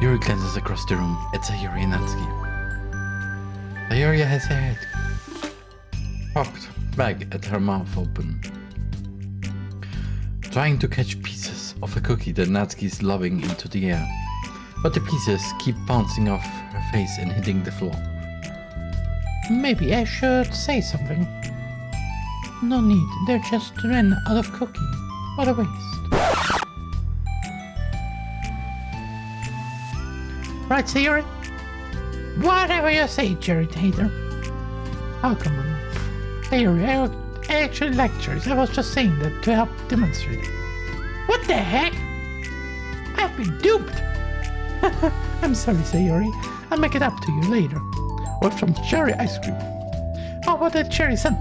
Yuri glances across the room at Sayori and Natsuki. Sayori has her head cocked back at her mouth open, trying to catch pieces of a cookie that Natsuki is lobbing into the air. But the pieces keep bouncing off her face and hitting the floor. Maybe I should say something. No need, they're just ran out of cookie. What a waste. Right, Sayori? Whatever you say, Jared Hater. Oh, come on. Sayori, I, actually like cherries. I was just saying that to help demonstrate. What the heck? I've been duped! I'm sorry, Sayori. I'll make it up to you later. Or some cherry ice cream. Oh, How about that cherry sun?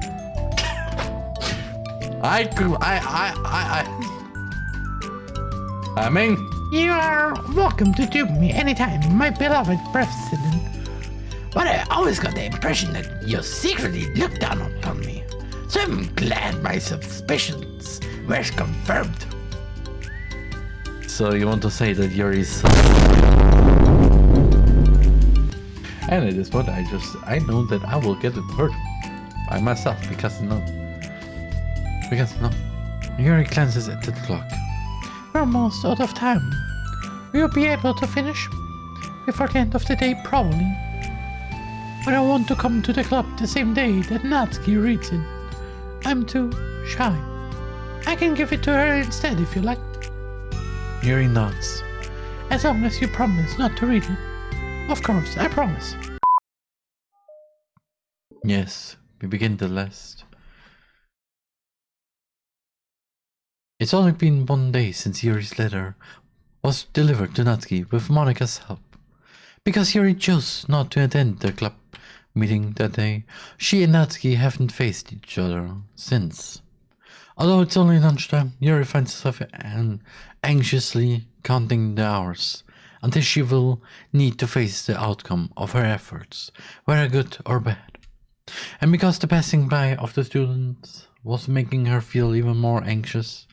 I I, I, I, I. I mean, You are welcome to dupe me anytime, my beloved president. But I always got the impression that you secretly looked down upon me. So I'm glad my suspicions were confirmed. so you want to say that Yuri is so. And at this point, I just, I know that I will get it hurt by myself because no. Because no. Yuri glances at the clock. We're almost out of time. We'll be able to finish? Before the end of the day, probably. But I want to come to the club the same day that Natsuki reads it. I'm too shy. I can give it to her instead if you like, Yuri nods. as long as you promise not to read it. Of course, I promise. Yes, we begin the list. It's only been one day since Yuri's letter was delivered to Natsuki with Monika's help. Because Yuri chose not to attend the club meeting that day, she and Natsuki haven't faced each other since. Although it's only lunchtime, Yuri finds herself an- anxiously counting the hours until she will need to face the outcome of her efforts, whether good or bad. And because the passing by of the students was making her feel even more anxious,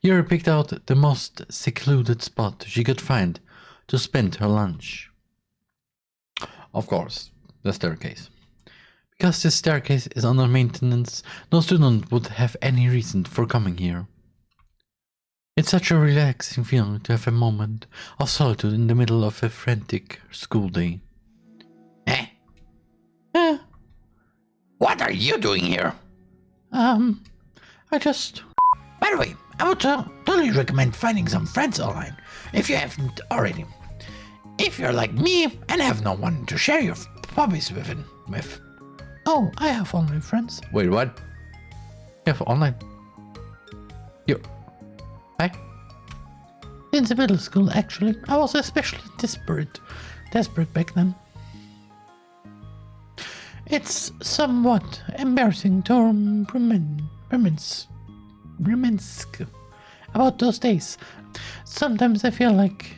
Yuri picked out the most secluded spot she could find to spend her lunch. Of course, the staircase. Because this staircase is under maintenance, no student would have any reason for coming here. It's such a relaxing feeling to have a moment of solitude in the middle of a frantic school day. Eh? Eh, What are you doing here? um, I just. By the way, I would totally recommend finding some friends online if you haven't already. If you're like me and have no one to share your hobbies with, with. Oh, I have online friends. Wait, what? You have online? You. Hi? In the middle school, actually. I was especially desperate. Desperate back then. It's somewhat embarrassing to reminisce, reminisce about those days. Sometimes I feel like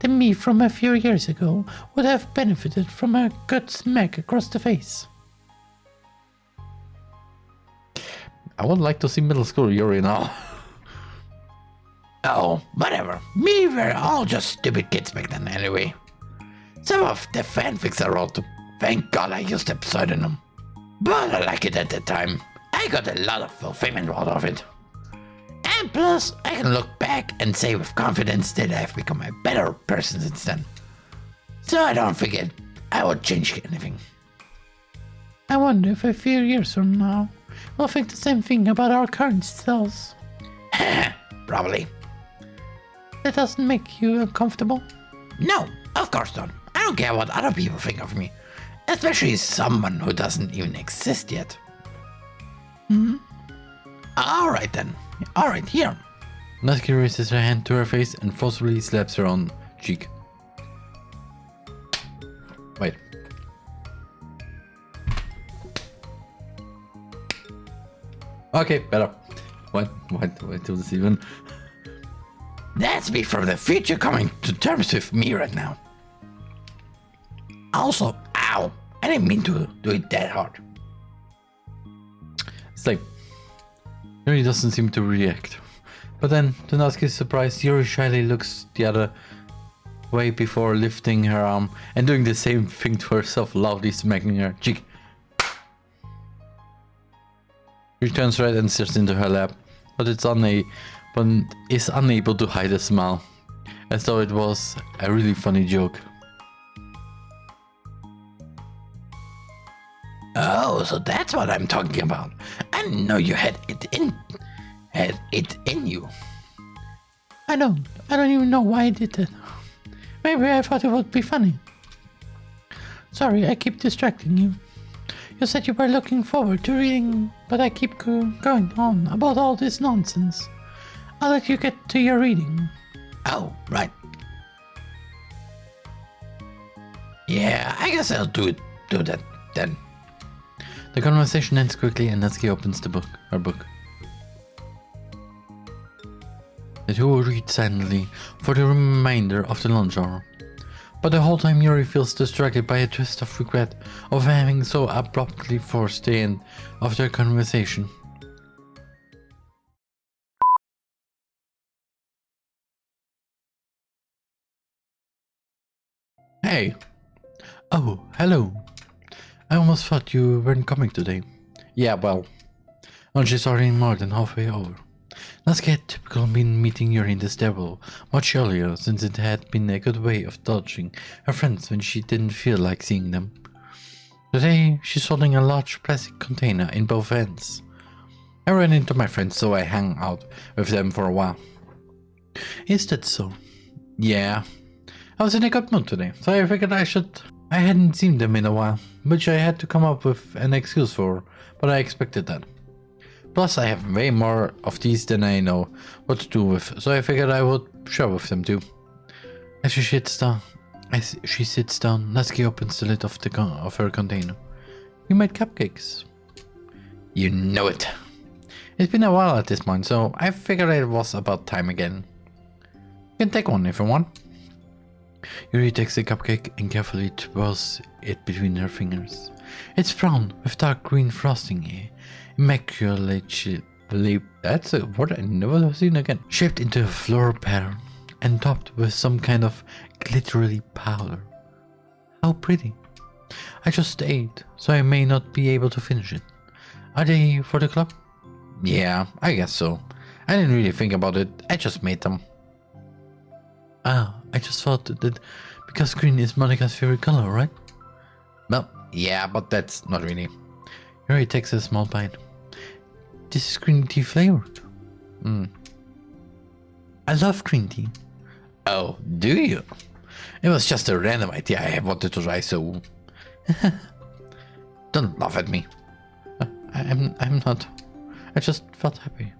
the me from a few years ago would have benefited from a good smack across the face. I would like to see middle school Yuri now. Oh, whatever. We were all just stupid kids back then anyway. Some of the fanfics I wrote, thank God I used the pseudonym. But I like it at the time. I got a lot of fulfillment out of it. And plus, I can look back and say with confidence that I've become a better person since then. So I don't forget I won't change anything. I wonder if a few years from now we'll think the same thing about our current selves. Probably. That doesn't make you uncomfortable? No, of course not. I don't care what other people think of me. Especially someone who doesn't even exist yet. Hmm? Alright then. Alright, here. Natsuki raises her hand to her face and forcefully slaps her on cheek. Wait. Okay, better. What? What? What this even? That's me from the future coming to terms with me right now. Also, ow, I didn't mean to do it that hard. It's like Yuri doesn't seem to react. But then, to Natsuki's surprise, Yuri shyly looks the other way before lifting her arm and doing the same thing to herself, loudly smacking her cheek. She turns red and stares into her lap, but it's una- but is unable to hide a smile, as though it was a really funny joke. Oh, so that's what I'm talking about. I didn't know you had it in had it in you. I don't. I don't even know why I did that. Maybe I thought it would be funny. Sorry, I keep distracting you. You said you were looking forward to reading, but I keep go- going on about all this nonsense. I'll let you get to your reading. Oh, right. Yeah, I guess I'll do it do that then. The conversation ends quickly and Natsuki opens the book, her book. The two read silently for the remainder of the lunch hour. But the whole time Yuri feels distracted by a twist of regret of having so abruptly forced the end of their conversation. Hey! Oh, hello! I almost thought you weren't coming today. Yeah, well, is already more than halfway over. Let's get typical been meeting Yuri in the stairwell much earlier since it had been a good way of dodging her friends when she didn't feel like seeing them. Today, she's holding a large plastic container in both hands. I ran into my friends so I hung out with them for a while. Is that so? Yeah. I was in a good mood today, so I figured I should... I hadn't seen them in a while, which I had to come up with an excuse for, but I expected that. Plus, I have way more of these than I know what to do with, so I figured I would share with them too. As she sits down, as she sits down, Natsuki opens the lid of the of her container. You made cupcakes. You know it. It's been a while at this point, so I figured it was about time again. You can take one if you want. Yuri takes the cupcake and carefully twirls it between her fingers. It's brown with dark green frosting, immaculately that's a word I never seen again. Shaped into a floral pattern and topped with some kind of glittery powder. How pretty. I just ate, so I may not be able to finish it. Are they for the club? Yeah, I guess so. I didn't really think about it, I just made them. Ah, I just thought that because green is Monika's favorite color, right? Well, yeah, but that's not really. Yuri takes a small bite. This is green tea flavored. Mm. I love green tea. Oh, do you? It was just a random idea I wanted to try, so... Don't laugh at me. I, I'm I'm not. I just felt happy.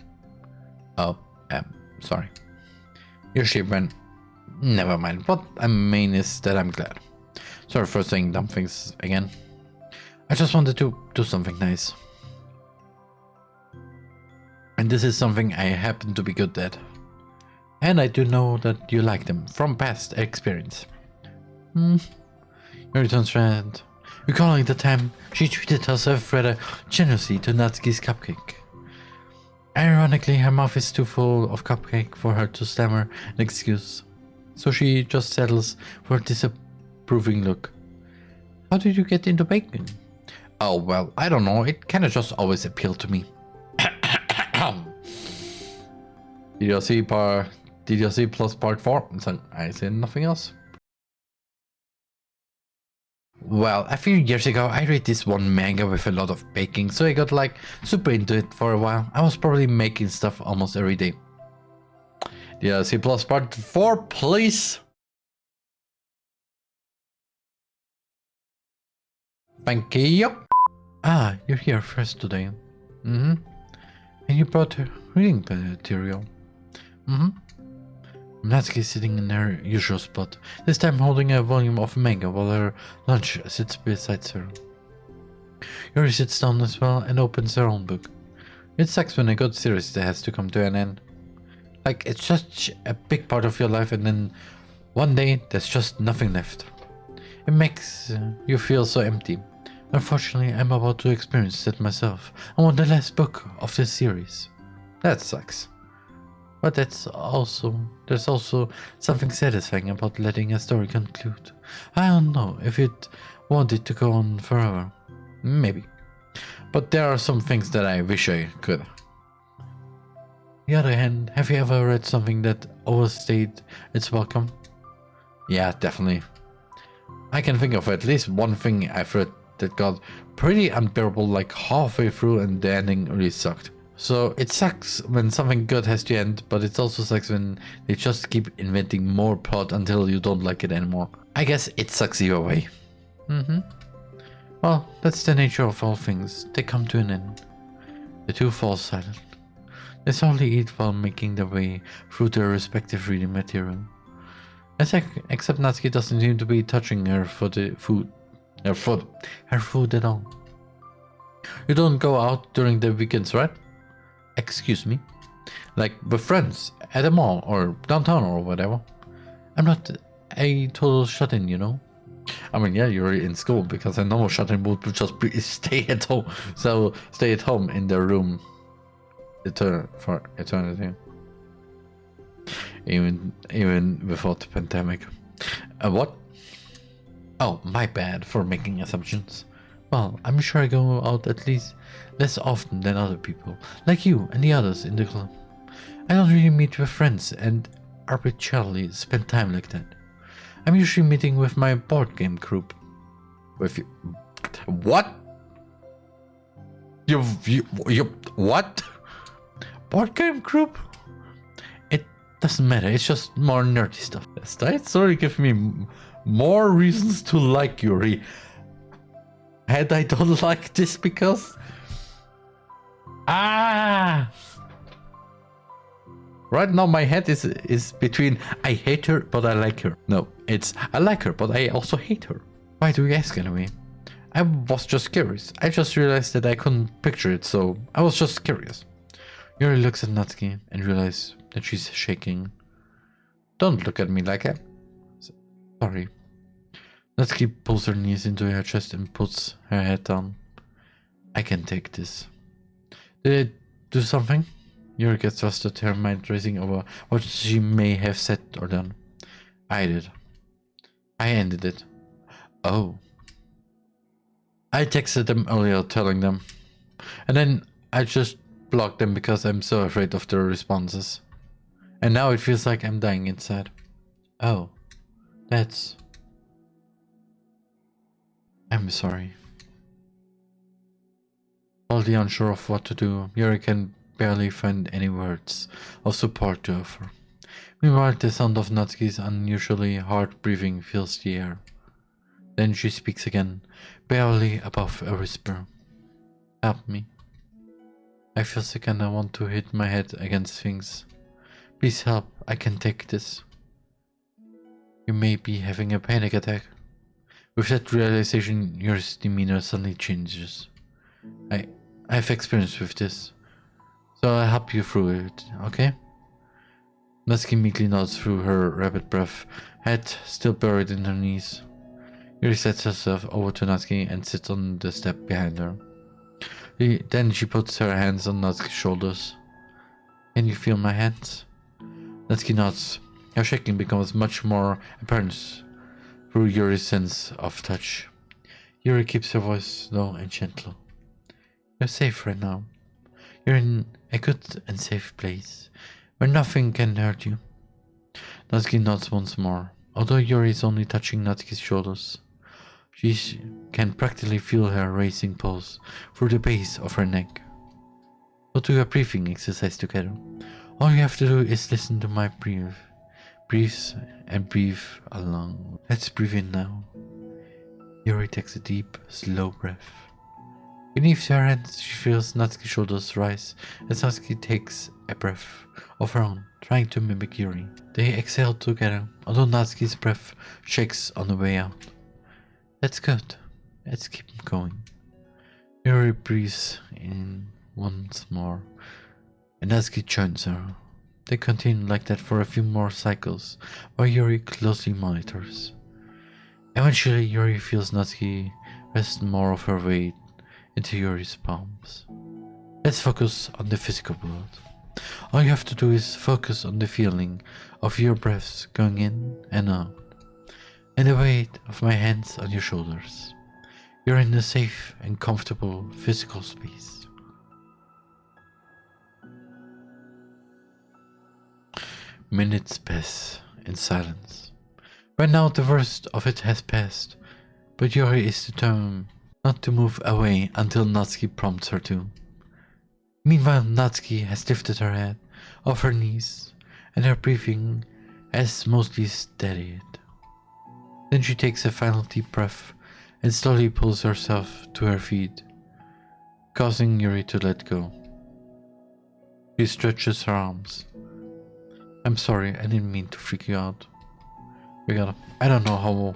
Oh, um, sorry. Your ship went... Never mind. What I mean is that I'm glad. Sorry for saying dumb things again. I just wanted to do something nice. And this is something I happen to be good at. And I do know that you like them from past experience. Hmm. Yuri turns around, recalling the time she treated herself rather generously to Natsuki's cupcake. Ironically, her mouth is too full of cupcake for her to stammer an excuse, so she just settles for a disapproving look. How did you get into bacon? Oh, well, I don't know. It kind of just always appealed to me. see part? See plus part four? So I said nothing else. Well, a few years ago, I read this one manga with a lot of baking, so I got like super into it for a while. I was probably making stuff almost every day. Did C++ plus part four, please? Thank you. Ah, you're here first today. Mm-hmm. And you brought reading material. Mm-hmm. Natsuki is sitting in her usual spot, this time holding a volume of manga while her lunch sits beside her. Yuri sits down as well and opens her own book. It sucks when a good series has to come to an end. Like, it's such a big part of your life and then one day there's just nothing left. It makes uh, you feel so empty. Unfortunately, I'm about to experience that myself. I want the last book of this series. That sucks. But that's also there's also something satisfying about letting a story conclude. I don't know if it wanted to go on forever. Maybe. But there are some things that I wish I could. The other hand, have you ever read something that overstayed its welcome? Yeah, definitely. I can think of at least one thing I've read that got pretty unbearable like halfway through and the ending really sucked. So it sucks when something good has to end, but it also sucks when they just keep inventing more plot until you don't like it anymore. I guess it sucks either way. Mm-hmm. Well, that's the nature of all things. They come to an end. The two fall silent. They slowly eat while making their way through their respective reading material. Except Natsuki doesn't seem to be touching her for the food. Her food. Her food at all. You don't go out during the weekends, right? Excuse me? Like with friends at a mall or downtown or whatever. I'm not a total shut-in, you know? I mean, yeah, you're in school because a normal shut-in would just be stay at home. So stay at home in their room etern for eternity. Even even before the pandemic. Uh, what? Oh, my bad for making assumptions. Well, I'm sure I go out at least less often than other people, like you and the others in the club. I don't really meet with friends and arbitrarily spend time like that. I'm usually meeting with my board game group. With you. What? You, you, you, what? Board game group? It doesn't matter, it's just more nerdy stuff. That story give me more reasons to like Yuri. And I don't like this because... Ah! Right now my head is is between I hate her but I like her. No, it's I like her but I also hate her. Why do you ask anyway? I was just curious. I just realized that I couldn't picture it, so I was just curious. Yuri looks at Natsuki and realizes that she's shaking. Don't look at me like that. Sorry. Natsuki pulls her knees into her chest and puts her head down. I can take this. Did I do something? Yuri gets flustered, her mind racing over what she may have said or done. I did. I ended it. Oh. I texted them earlier telling them. And then I just blocked them because I'm so afraid of their responses. And now it feels like I'm dying inside. Oh. That's... I'm sorry. Totally unsure of what to do, Yuri can barely find any words of support to offer. Meanwhile, the sound of Natsuki's unusually hard breathing fills the air. Then she speaks again, barely above a whisper. Help me. I feel sick and I want to hit my head against things. Please help, I can take this. You may be having a panic attack. With that realization, your demeanor suddenly changes. I, I've experience with this. So I'll help you through it, okay? Natsuki meekly nods through her rapid breath, head still buried in her knees. Yuri sets herself over to Natsuki and sits on the step behind her. Then she puts her hands on Natsuki's shoulders. Can you feel my hands? Natsuki nods. Her shaking becomes much more apparent through Yuri's sense of touch. Yuri keeps her voice low and gentle. You're safe right now. You're in a good and safe place, where nothing can hurt you. Natsuki nods once more, although Yuri is only touching Natsuki's shoulders. She can practically feel her racing pulse through the base of her neck. Go do a breathing exercise together. All you have to do is listen to my breath. Breathe and breathe along. Let's breathe in now. Yuri takes a deep, slow breath. Beneath her hands, she feels Natsuki's shoulders rise as Natsuki takes a breath of her own, trying to mimic Yuri. They exhale together, although Natsuki's breath shakes on the way out. That's good. Let's keep going. Yuri breathes in once more, and Natsuki joins her. They continue like that for a few more cycles, while Yuri closely monitors. Eventually, Yuri feels Natsuki rest more of her weight into Yuri's palms. Let's focus on the physical world. All you have to do is focus on the feeling of your breaths going in and out, and the weight of my hands on your shoulders. You're in a safe and comfortable physical space. Minutes pass in silence. By now the worst of it has passed, but Yuri is determined not to move away until Natsuki prompts her to. Meanwhile, Natsuki has lifted her head off her knees, and her breathing has mostly steadied. Then she takes a final deep breath and slowly pulls herself to her feet, causing Yuri to let go. She stretches her arms. I'm sorry, I didn't mean to freak you out. We gotta. I don't know how.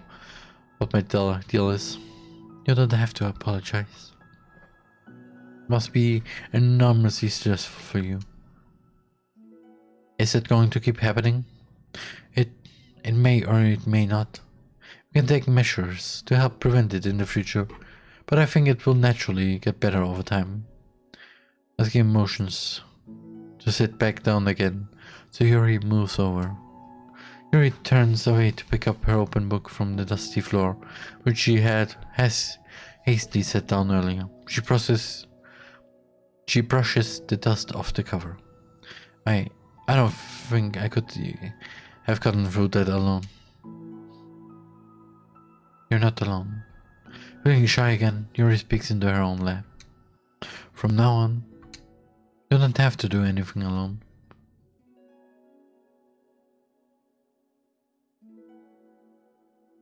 what my deal, deal is. You don't have to apologize. Must be enormously stressful for you. Is it going to keep happening? It. it may or it may not. We can take measures to help prevent it in the future, but I think it will naturally get better over time. Let's give motions to sit back down again so Yuri moves over. Yuri turns away to pick up her open book from the dusty floor, which she had has hastily set down earlier. She processes she brushes the dust off the cover. I I don't think I could have gotten through that alone. You're not alone. Feeling shy again, Yuri speaks into her own lap. From now on, you don't have to do anything alone.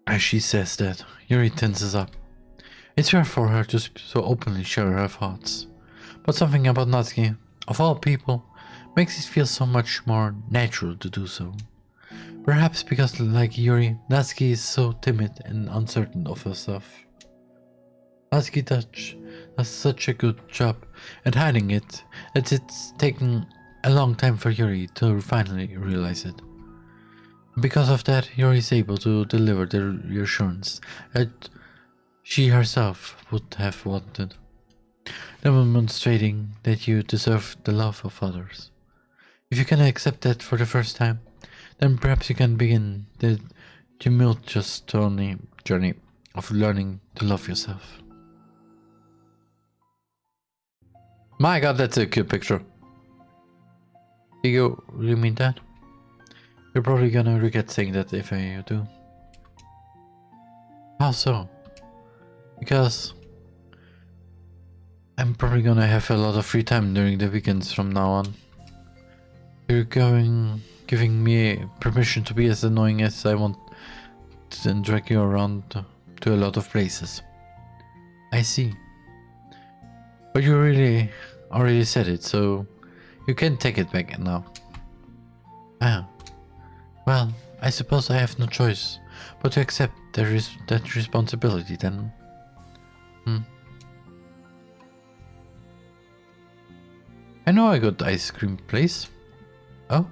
As she says that, Yuri tenses up. It's rare for her to so openly share her thoughts, but something about Natsuki, of all people, makes it feel so much more natural to do so. Perhaps because, like Yuri, Natsuki is so timid and uncertain of herself. Natsuki Dutch does such a good job at hiding it that it's taken a long time for Yuri to finally realize it. Because of that, Yuri is able to deliver the reassurance that she herself would have wanted, demonstrating that you deserve the love of others. If you can accept that for the first time, then perhaps you can begin the tumultuous journey, journey of learning to love yourself. My god, that's a cute picture. You really mean that? You're probably gonna regret saying that if I do. How so? Because I'm probably gonna have a lot of free time during the weekends from now on. You're going giving me permission to be as annoying as I want and drag you around to a lot of places. I see. But you really already said it, so you can take it back now. Ah. Well, I suppose I have no choice but to accept that, res that responsibility then. Hmm. I know a good ice cream place. Oh?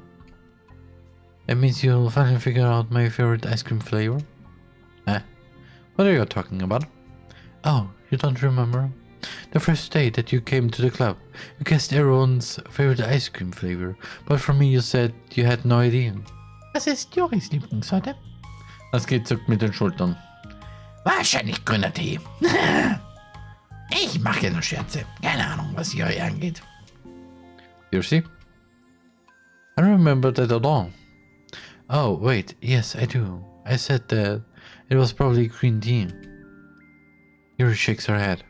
That means you'll finally figure out my favorite ice cream flavor? Ah, what are you talking about? Oh, you don't remember? The first day that you came to the club, you guessed everyone's favorite ice cream flavor, but for me you said you had no idea. Was ist Joris Lieblingssorte? Das geht zuckt mit den Schultern. Wahrscheinlich grüner Tee. ich mache nur Scherze. Keine Ahnung, was Juri angeht. Seriously? I remember that at all. Oh, wait, yes, I do. I said that it was probably green tea. Yuri shakes her head.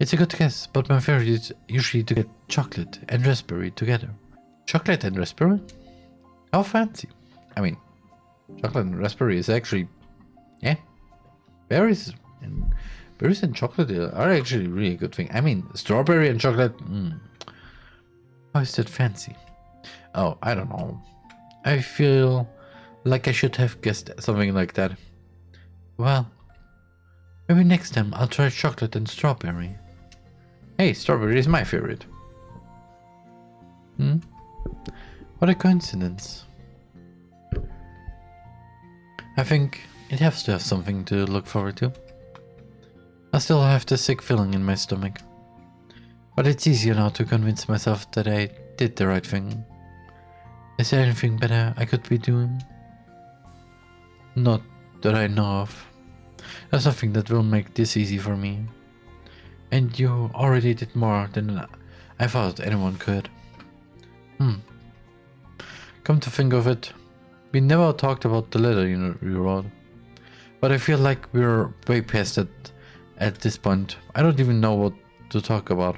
It's a good guess, but my favorite is usually to get chocolate and raspberry together. Chocolate and raspberry? How fancy. I mean, chocolate and raspberry is actually, yeah, berries and berries and chocolate are actually really a good thing. I mean, strawberry and chocolate, mm. how is that fancy? Oh, I don't know. I feel like I should have guessed something like that. Well, maybe next time I'll try chocolate and strawberry. Hey, strawberry is my favorite. Hmm? What a coincidence. I think it has to have something to look forward to. I still have the sick feeling in my stomach. But it's easier now to convince myself that I did the right thing. Is there anything better I could be doing? Not that I know of. There's nothing that will make this easy for me. And you already did more than I thought anyone could. Hmm. Come to think of it, we never talked about the letter you, you wrote. But I feel like we're way past it at this point. I don't even know what to talk about.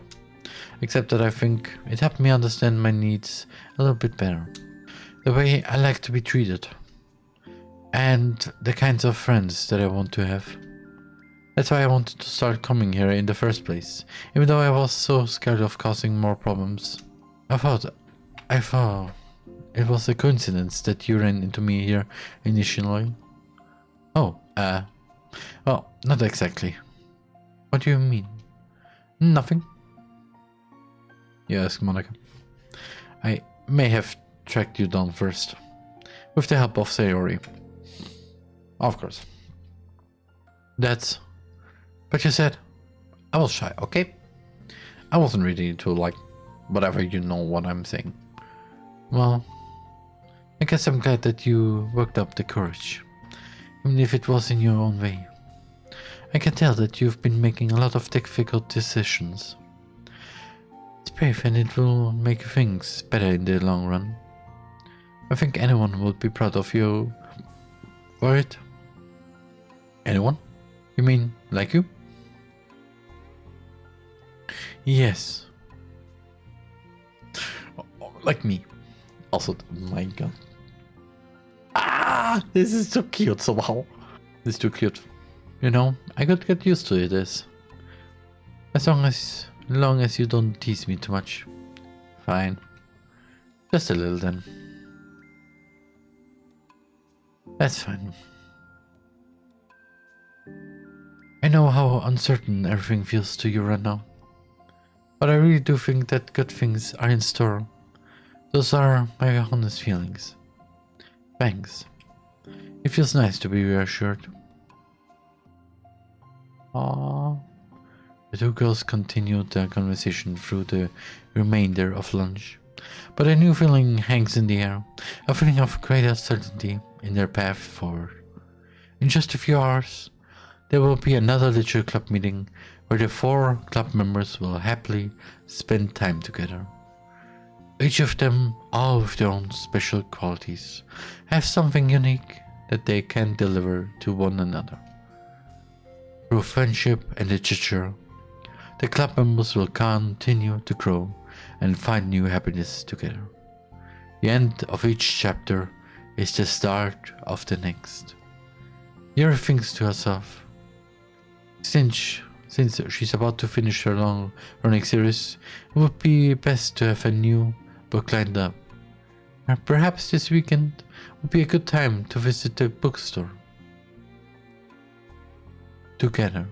Except that I think it helped me understand my needs a little bit better. The way I like to be treated. And the kinds of friends that I want to have. That's why I wanted to start coming here in the first place. Even though I was so scared of causing more problems. I thought... I thought... It was a coincidence that you ran into me here initially. Oh, uh... Well, not exactly. What do you mean? Nothing. You ask Monika. I may have tracked you down first. With the help of Sayori. Of course. That's... But you said... I was shy, okay? I wasn't ready to like... Whatever you know what I'm saying. Well... I guess I'm glad that you worked up the courage. Even if it was in your own way. I can tell that you've been making a lot of difficult decisions. It's brave and it will make things better in the long run. I think anyone would be proud of you it. Anyone? You mean like you? Yes. Like me. Also, my god. Ah, this is too cute somehow. This is too cute. You know, I could get used to it as long as long as you don't tease me too much. Fine. Just a little then. That's fine. I know how uncertain everything feels to you right now. But I really do think that good things are in store. Those are my honest feelings. Thanks. It feels nice to be reassured. Aww. The two girls continued their conversation through the remainder of lunch. But a new feeling hangs in the air, a feeling of great uncertainty in their path forward. In just a few hours, there will be another literature club meeting where the four club members will happily spend time together. Each of them, all with their own special qualities, have something unique that they can deliver to one another. Through friendship and literature, the club members will continue to grow and find new happiness together. The end of each chapter is the start of the next. Yuri thinks to herself, since, since she's about to finish her long running series, it would be best to have a new book lined up. Perhaps this weekend would be a good time to visit the bookstore together.